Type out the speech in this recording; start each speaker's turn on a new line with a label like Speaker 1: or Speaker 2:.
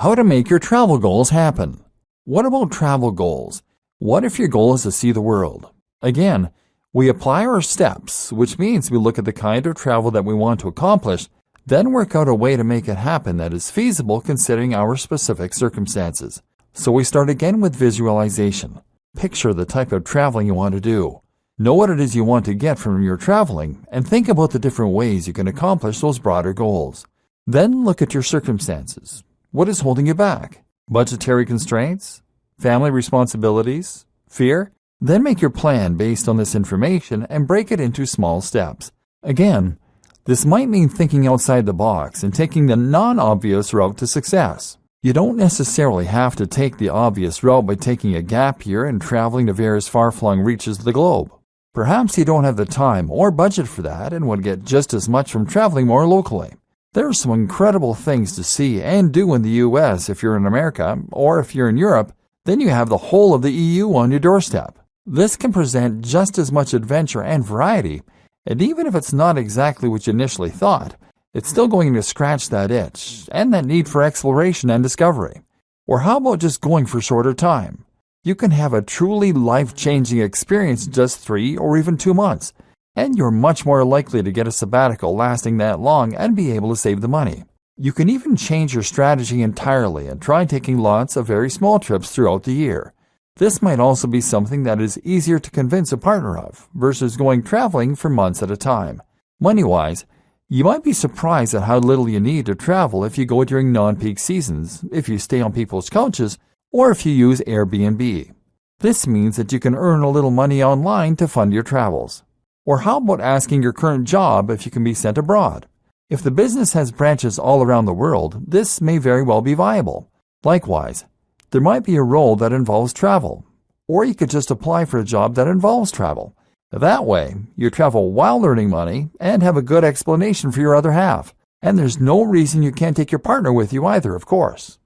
Speaker 1: How to make your travel goals happen. What about travel goals? What if your goal is to see the world? Again, we apply our steps, which means we look at the kind of travel that we want to accomplish, then work out a way to make it happen that is feasible considering our specific circumstances. So we start again with visualization. Picture the type of traveling you want to do. Know what it is you want to get from your traveling and think about the different ways you can accomplish those broader goals. Then look at your circumstances. What is holding you back? Budgetary constraints? Family responsibilities? Fear? Then make your plan based on this information and break it into small steps. Again, this might mean thinking outside the box and taking the non-obvious route to success. You don't necessarily have to take the obvious route by taking a gap year and traveling to various far-flung reaches of the globe. Perhaps you don't have the time or budget for that and would get just as much from traveling more locally. There are some incredible things to see and do in the US if you're in America, or if you're in Europe, then you have the whole of the EU on your doorstep. This can present just as much adventure and variety, and even if it's not exactly what you initially thought, it's still going to scratch that itch and that need for exploration and discovery. Or how about just going for shorter time? you can have a truly life-changing experience in just three or even two months, and you're much more likely to get a sabbatical lasting that long and be able to save the money. You can even change your strategy entirely and try taking lots of very small trips throughout the year. This might also be something that is easier to convince a partner of versus going traveling for months at a time. Money-wise, you might be surprised at how little you need to travel if you go during non-peak seasons, if you stay on people's couches, or if you use Airbnb. This means that you can earn a little money online to fund your travels. Or how about asking your current job if you can be sent abroad? If the business has branches all around the world, this may very well be viable. Likewise, there might be a role that involves travel, or you could just apply for a job that involves travel. That way, you travel while earning money and have a good explanation for your other half. And there's no reason you can't take your partner with you either, of course.